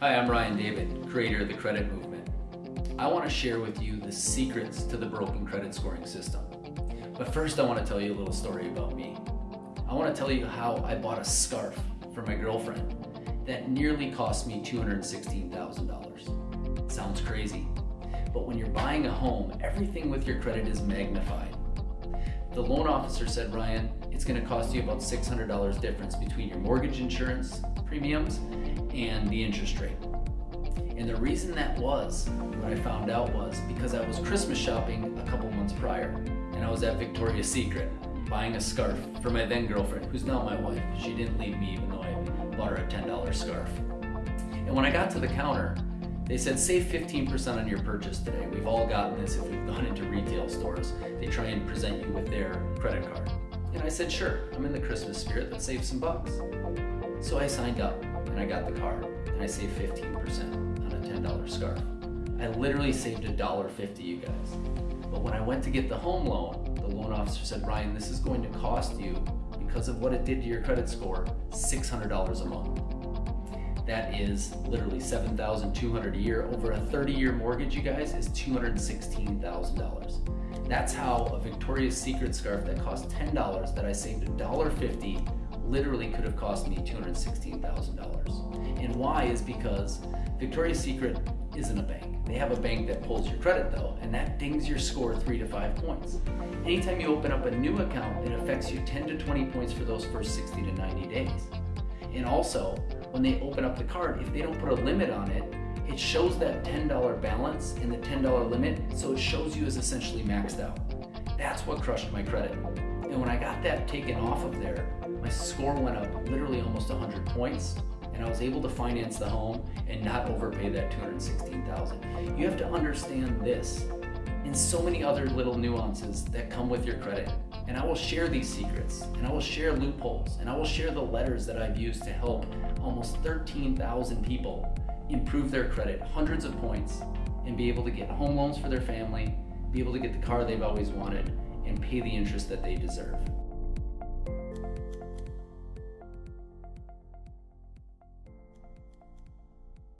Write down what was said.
Hi, I'm Ryan David, creator of the Credit Movement. I want to share with you the secrets to the broken credit scoring system. But first I want to tell you a little story about me. I want to tell you how I bought a scarf for my girlfriend that nearly cost me $216,000. Sounds crazy, but when you're buying a home, everything with your credit is magnified. The loan officer said, Ryan, it's going to cost you about $600 difference between your mortgage insurance premiums and the interest rate. And the reason that was, what I found out was because I was Christmas shopping a couple months prior and I was at Victoria's Secret buying a scarf for my then girlfriend, who's now my wife. She didn't leave me even though I bought her a $10 scarf. And when I got to the counter, they said save 15% on your purchase today. We've all gotten this if we've gone into retail stores. They try and present you with their credit card. And I said, sure, I'm in the Christmas spirit, let's save some bucks. So I signed up and I got the card and I saved 15% on a $10 scarf. I literally saved $1.50, you guys. But when I went to get the home loan, the loan officer said, Ryan, this is going to cost you, because of what it did to your credit score, $600 a month. That is literally 7,200 a year. Over a 30-year mortgage, you guys, is $216,000. That's how a Victoria's Secret scarf that cost $10 that I saved $1.50 literally could have cost me $216,000. And why is because Victoria's Secret isn't a bank. They have a bank that pulls your credit though, and that dings your score three to five points. Anytime you open up a new account, it affects you 10 to 20 points for those first 60 to 90 days. And also, when they open up the card, if they don't put a limit on it, it shows that $10 balance and the $10 limit, so it shows you as essentially maxed out. That's what crushed my credit. And when I got that taken off of there, my score went up literally almost 100 points and I was able to finance the home and not overpay that 216,000. You have to understand this and so many other little nuances that come with your credit. And I will share these secrets and I will share loopholes and I will share the letters that I've used to help almost 13,000 people improve their credit, hundreds of points, and be able to get home loans for their family, be able to get the car they've always wanted, and pay the interest that they deserve.